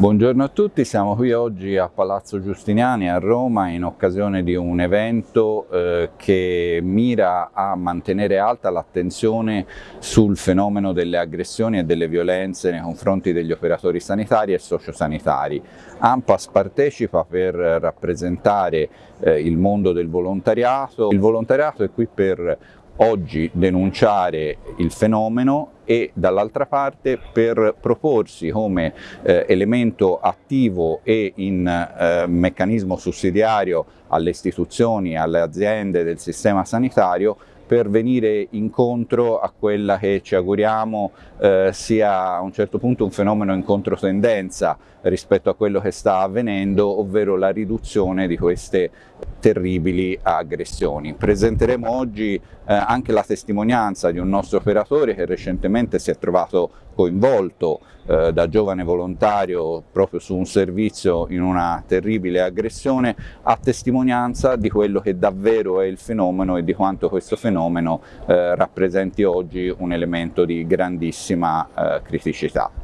Buongiorno a tutti, siamo qui oggi a Palazzo Giustiniani a Roma in occasione di un evento eh, che mira a mantenere alta l'attenzione sul fenomeno delle aggressioni e delle violenze nei confronti degli operatori sanitari e sociosanitari. AMPAS partecipa per rappresentare eh, il mondo del volontariato. Il volontariato è qui per oggi denunciare il fenomeno e dall'altra parte per proporsi come eh, elemento attivo e in eh, meccanismo sussidiario alle istituzioni, alle aziende del sistema sanitario per venire incontro a quella che ci auguriamo eh, sia a un certo punto un fenomeno in controtendenza rispetto a quello che sta avvenendo, ovvero la riduzione di queste terribili aggressioni. Presenteremo oggi eh, anche la testimonianza di un nostro operatore che recentemente si è trovato coinvolto eh, da giovane volontario proprio su un servizio in una terribile aggressione, a testimonianza di quello che davvero è il fenomeno e di quanto questo fenomeno eh, rappresenti oggi un elemento di grandissima eh, criticità.